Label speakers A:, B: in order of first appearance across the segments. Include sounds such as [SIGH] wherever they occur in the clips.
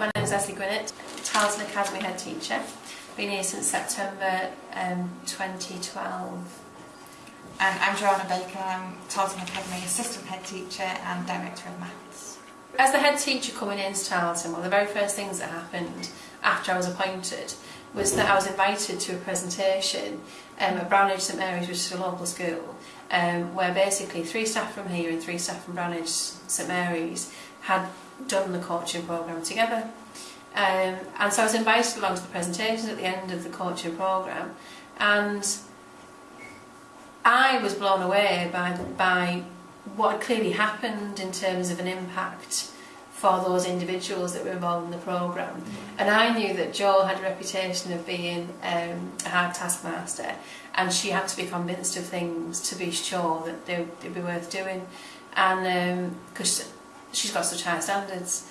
A: my name is Leslie Gwinnett, Tarleton Academy head teacher. Been here since September um, 2012.
B: And I'm Joanna Baker, I'm Tarleton Academy assistant head teacher and director of maths.
A: As the head teacher coming into Tarleton, one of the very first things that happened after I was appointed was that I was invited to a presentation um, at Brownridge St Mary's, which is a local school, um, where basically three staff from here and three staff from Branage St Mary's had done the coaching programme together. Um, and so I was invited along to the presentations at the end of the coaching programme and I was blown away by, by what had clearly happened in terms of an impact for those individuals that were involved in the program. And I knew that Jo had a reputation of being um, a hard taskmaster and she had to be convinced of things to be sure that they, would be worth doing. And because um, she's got such high standards.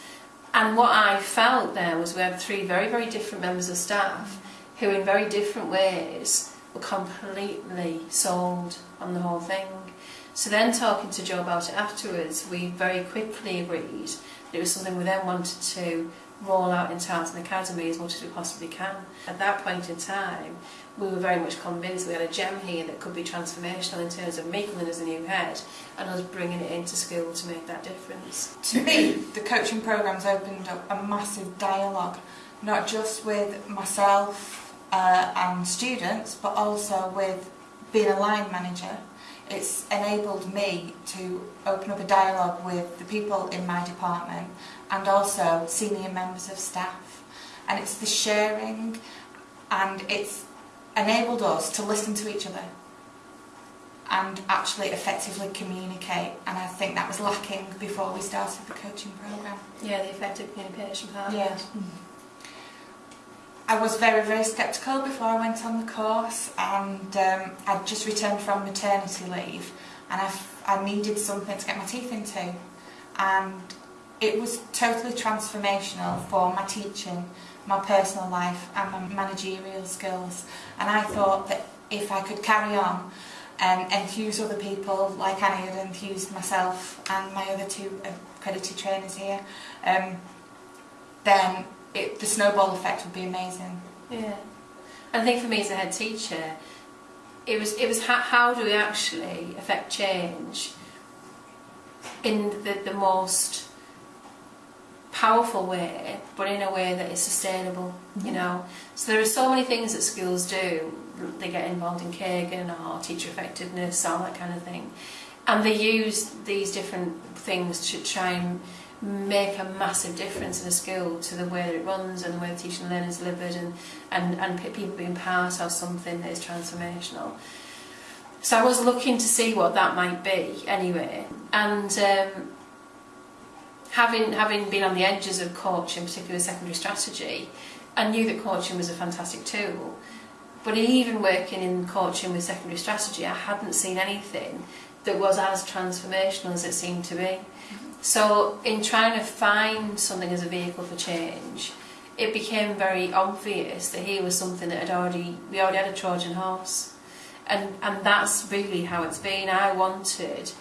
A: And what I felt there was we had three very, very different members of staff who in very different ways were completely sold on the whole thing. So then talking to Joe about it afterwards, we very quickly agreed that it was something we then wanted to roll out in Tarleton and as much as we possibly can. At that point in time, we were very much convinced we had a gem here that could be transformational in terms of Maitland as a new head and us bringing it into school to make that difference.
B: To me, the coaching programs opened up a massive dialogue, not just with myself uh, and students, but also with being a line manager. It's enabled me to open up a dialogue with the people in my department and also senior members of staff. And it's the sharing and it's enabled us to listen to each other and actually effectively communicate and I think that was lacking before we started the coaching programme.
A: Yeah, the effective communication part.
B: Yeah. Mm-hmm. I was very, very sceptical before I went on the course and um, I'd just returned from maternity leave and I, I needed something to get my teeth into. And it was totally transformational for my teaching my personal life and my managerial skills. And I thought that if I could carry on and enthuse other people like Annie had enthused myself and my other two accredited trainers here um, then it, the snowball effect would be amazing.
A: Yeah. I think for me as a head teacher it was it was how, how do we actually affect change in the, the most powerful way, but in a way that is sustainable, you mm-hmm. know. So there are so many things that schools do. They get involved in Kagan or teacher effectiveness, all that kind of thing. And they use these different things to try and make a massive difference in a school to the way that it runs and the way the teaching and learning is delivered and, and, and people being part of something that is transformational. So I was looking to see what that might be anyway. And um, having having been on the edges of coaching, particularly secondary strategy, I knew that coaching was a fantastic tool. But even working in coaching with secondary strategy, I hadn't seen anything that was as transformational as it seemed to be. So in trying to find something as a vehicle for change, it became very obvious that here was something that had already, we already had a Trojan horse. And, and that's really how it's been. I wanted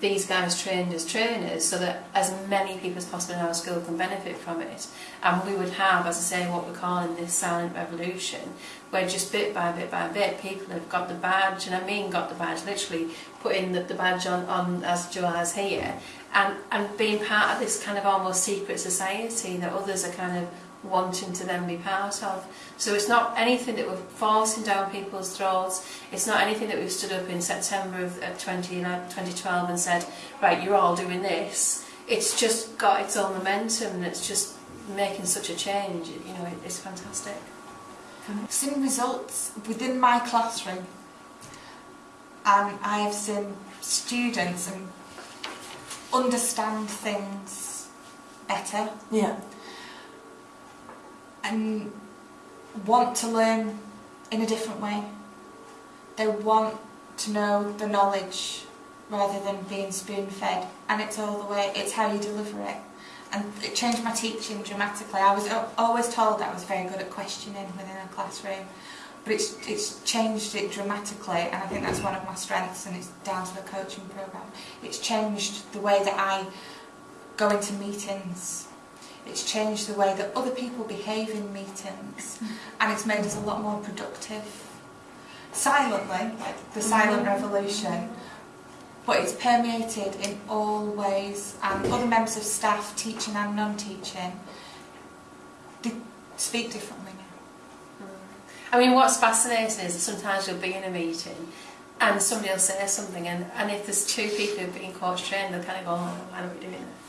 A: these guys trained as trainers so that as many people as possible in our school can benefit from it and we would have as I say what we're calling this silent revolution where just bit by bit by bit people have got the badge and I mean got the badge literally putting the, the badge on, on as Jo has here and, and being part of this kind of almost secret society that others are kind of wanting to then be part of. So it's not anything that we're forcing down people's throats, it's not anything that we've stood up in September of, of 2012 and said, right, you're all doing this. It's just got its own momentum and it's just making such a change, you know, it, it's fantastic.
B: I've seen results within my classroom and I've seen students and understand things better.
A: Yeah
B: and want to learn in a different way. They want to know the knowledge rather than being spoon-fed and it's all the way, it's how you deliver it. And it changed my teaching dramatically. I was always told that I was very good at questioning within a classroom, but it's, it's changed it dramatically and I think that's one of my strengths and it's down to the coaching programme. It's changed the way that I go into meetings It's changed the way that other people behave in meetings, and it's made us a lot more productive. Silently, like the silent mm-hmm. revolution, but it's permeated in all ways, and other members of staff, teaching and non-teaching, they speak differently now.
A: I mean, what's fascinating is sometimes you'll be in a meeting and somebody will say something and, and if there's two people who've been coach trained, they'll kind of go, oh, why are we doing that?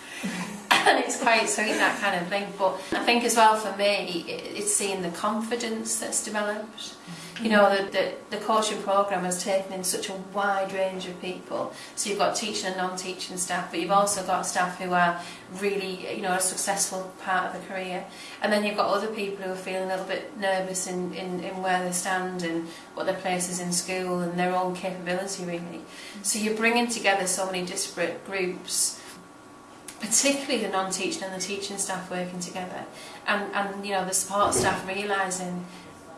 A: [LAUGHS] and it's quite sweet that kind of thing. But I think as well for me it, it's seeing the confidence that's developed. You mm-hmm. know that the, the coaching program has taken in such a wide range of people. So you've got teaching and non-teaching staff but you've also got staff who are really you know a successful part of the career. And then you've got other people who are feeling a little bit nervous in, in, in where they stand and what their place is in school and their own capability really. Mm-hmm. So you're bringing together so many disparate groups particularly the non-teaching and the teaching staff working together and, and you know the support staff realising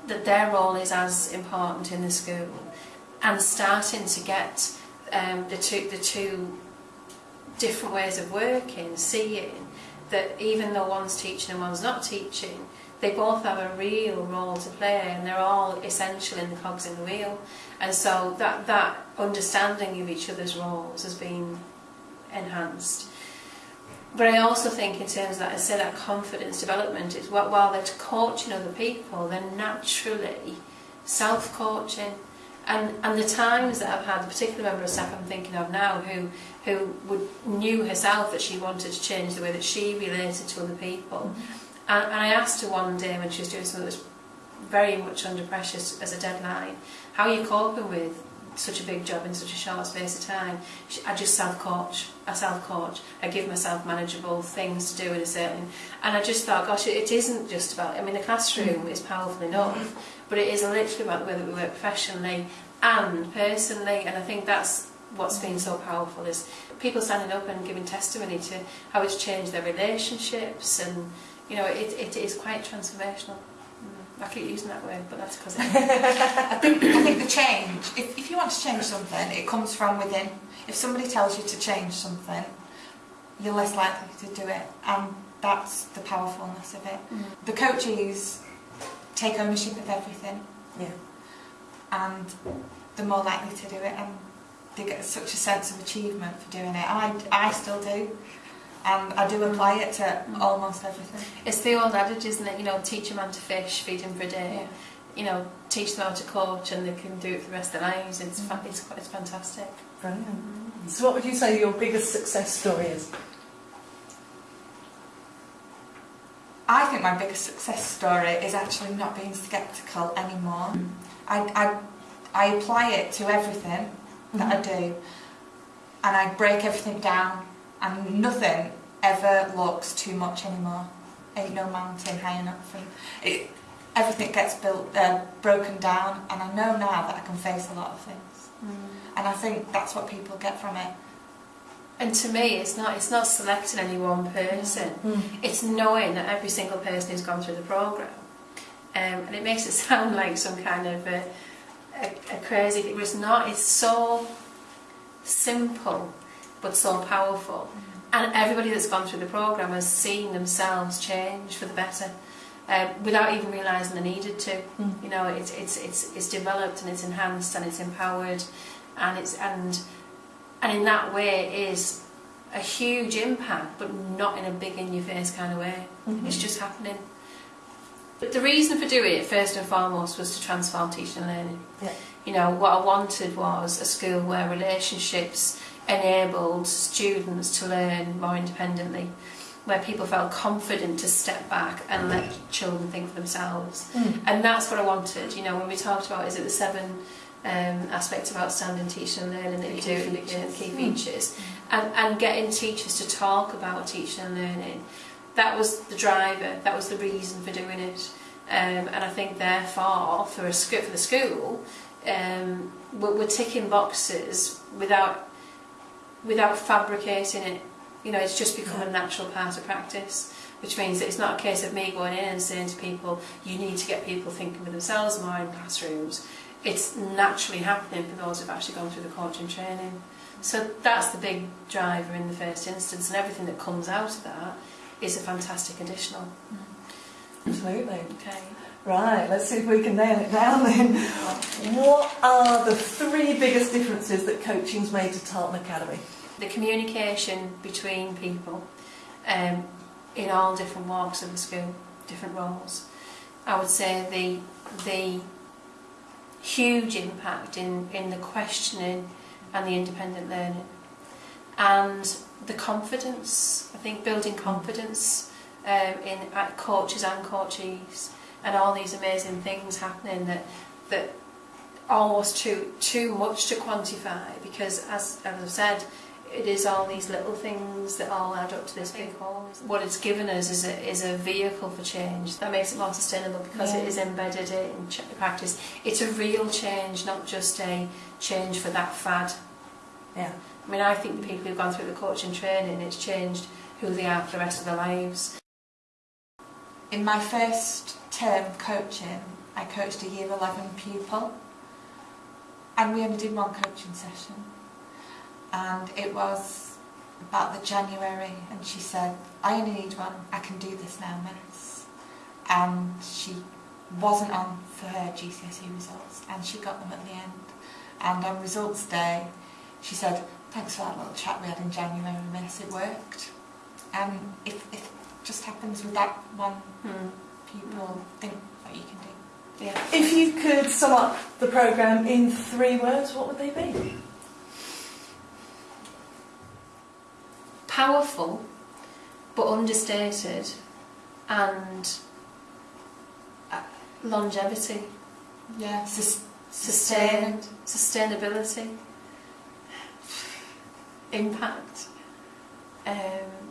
A: that their role is as important in the school and starting to get um, the two the two different ways of working, seeing that even though one's teaching and one's not teaching, they both have a real role to play and they're all essential in the cogs in the wheel. And so that, that understanding of each other's roles has been enhanced. But I also think in terms of that, I say that confidence development is what, while they're coaching other people, they're naturally self-coaching. And, and the times that I've had, the particular member of staff I'm thinking of now, who, who would, knew herself that she wanted to change the way that she related to other people. Mm-hmm. And, and I asked her one day when she was doing something that was very much under pressure as a deadline, how are you coping with such a big job in such a short space of time. I just self-coach. I self-coach. I give myself manageable things to do in a certain... And I just thought, gosh, it, isn't just about... I mean, the classroom is powerful enough, but it is literally about the way that we work professionally and personally. And I think that's what's been so powerful is people standing up and giving testimony to how it's changed their relationships and, you know, it, it is quite transformational. Mm, I keep using that word, but that's because [LAUGHS]
B: I think I think the change. If, if you want to change something, it comes from within. If somebody tells you to change something, you're less likely to do it, and that's the powerfulness of it.
A: Mm.
B: The coaches take ownership of everything,
C: Yeah.
B: and they're more likely to do it, and they get such a sense of achievement for doing it. I I still do. and I do apply it to almost everything.
A: It's the old adage, isn't it? You know, teach a man to fish, feed him for a day.
B: Yeah.
A: You know, teach them how to coach, and they can do it for the rest of their lives. It's fa- it's quite, it's fantastic.
C: Brilliant. So what would you say your biggest success story is?
B: I think my biggest success story is actually not being sceptical anymore. I, I, I apply it to everything that I do, and I break everything down, and nothing ever looks too much anymore. Ain't no mountain high enough, and it, everything gets built, uh, broken down, and I know now that I can face a lot of things, and I think that's what people get from it.
A: And to me, it's not it's not selecting any one person. It's knowing that every single person who's gone through the program, um, and it makes it [LAUGHS] sound like some kind of a, a, a crazy thing. But it's not. It's so simple, but so powerful. And everybody that's gone through the program has seen themselves change for the better, um, without even realising they needed to.
C: Mm.
A: You know, it's it's it's it's developed and it's enhanced and it's empowered, and it's and and in that way it is a huge impact, but not in a big in your face kind of way.
C: Mhm.
A: It's just happening. But the reason for doing it, first and foremost, was to transform teaching and learning.
C: Yeah.
A: You know, what I wanted was a school where relationships enabled students to learn more independently, where people felt confident to step back and let children think for themselves.
C: Mm.
A: And that's what I wanted. You know, when we talked about, is it the seven um, aspects of outstanding teaching and learning that you do, and the key features, and, and getting teachers to talk about teaching and learning. That was the driver. That was the reason for doing it. Um, and I think, therefore, for a for the school, um, we're, we're ticking boxes without without fabricating it. You know, it's just become a natural part of practice, which means that it's not a case of me going in and saying to people, you need to get people thinking for themselves more in classrooms. It's naturally happening for those who've actually gone through the coaching training. So that's the big driver in the first instance, and everything that comes out of that is a fantastic additional.
C: Absolutely.
A: Okay.
C: Right, let's see if we can nail it down then. What are the three biggest differences that coaching's made to Tarleton Academy?
A: the communication between people um, in all different walks of the school, different roles. I would say the, the huge impact in, in the questioning and the independent learning. And the confidence, I think building mm. confidence um, in at coaches and coachees and all these amazing things happening that that almost too too much to quantify because as, as I've said it is all these little things that all add up to this big whole. What it's given us is a, is a vehicle for change that makes it more sustainable because
C: Yeah.
A: it is embedded in practice. It's a real change, not just a change for that fad.
C: Yeah.
A: I mean, I think the people who've gone through the coaching training, it's changed who they are for the rest of their lives.
B: In my first term coaching, I coached a year 11 pupil and we only did one coaching session. And it was about the January and she said, I only need one, I can do this now, miss. And she wasn't on for her GCSE results and she got them at the end. And on results day, she said, thanks for that little chat we had in January, miss, it worked. And if it just happens with that one
A: Hmm.
B: people think what you can do.
A: Yeah.
C: If you could sum up the programme in three words, what would they be?
A: Powerful, but understated, and uh, longevity,
B: Yeah, sus-
A: sustained, sustainability, impact. Um,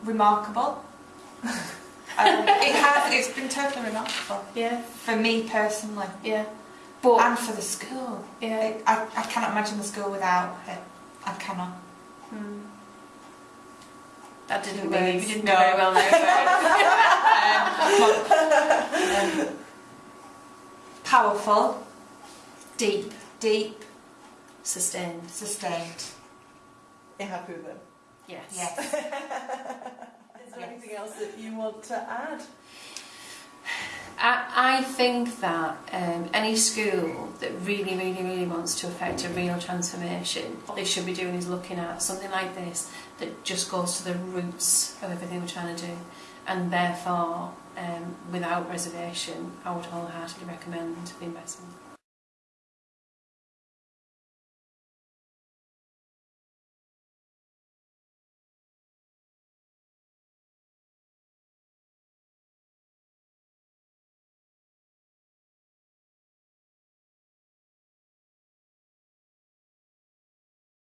B: remarkable. [LAUGHS] um, it has. It's been totally remarkable
A: yeah,
B: for me personally,
A: yeah. But
B: and for the school.
A: yeah,
B: It, I, I cannot imagine the school without it. I cannot.
A: That didn't really, you didn't
B: No.
A: do very well there. [LAUGHS]
B: Um, powerful,
A: Deep,
B: deep,
A: sustained.
B: sustained.
C: You're happy with them?
A: Yes.
B: Yes. [LAUGHS]
C: Is there
B: Yes.
C: anything else that you want to add?
A: I, I think that um, any school that really, really, really wants to affect a real transformation, what they should be doing is looking at something like this that just goes to the roots of everything we're trying to do. And therefore, um, without reservation, I would wholeheartedly recommend the investment.